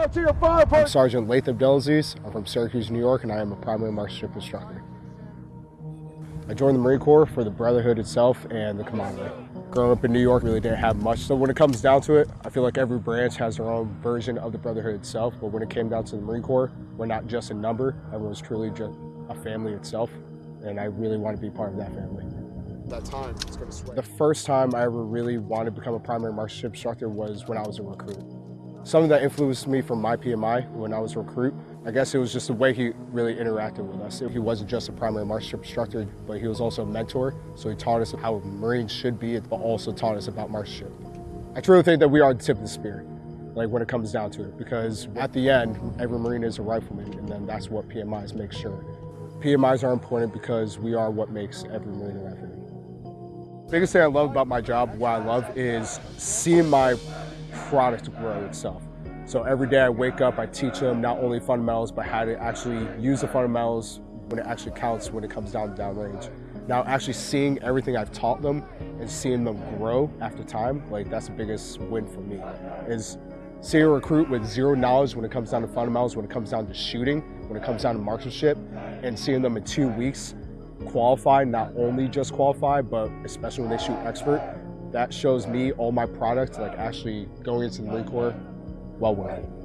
out to your fire I'm Sergeant Latham Delaziz. I'm from Syracuse, New York, and I am a primary marksmanship instructor. I joined the Marine Corps for the Brotherhood itself and the Commandery. Growing up in New York, really didn't have much. So when it comes down to it, I feel like every branch has their own version of the Brotherhood itself. But when it came down to the Marine Corps, we're not just a number. Everyone's truly just a family itself. And I really want to be part of that family. That time, it's going to sway. The first time I ever really wanted to become a primary marksmanship instructor was when I was a recruit. Something that influenced me from my PMI when I was a recruit, I guess it was just the way he really interacted with us. He wasn't just a primary marksmanship instructor, but he was also a mentor. So he taught us how Marines should be, but also taught us about marksmanship. I truly think that we are the tip of the spear, like when it comes down to it, because at the end, every Marine is a rifleman, and then that's what PMIs make sure. PMIs are important because we are what makes every Marine a rifleman. Biggest thing I love about my job, what I love, is seeing my product to grow itself. So every day I wake up, I teach them not only fundamentals, but how to actually use the fundamentals when it actually counts when it comes down to downrange. Now actually seeing everything I've taught them and seeing them grow after time, like that's the biggest win for me, is seeing a recruit with zero knowledge when it comes down to fundamentals, when it comes down to shooting, when it comes down to marksmanship, and seeing them in two weeks qualify, not only just qualify, but especially when they shoot expert, that shows me all my products like actually going into the Marine Corps well worth it.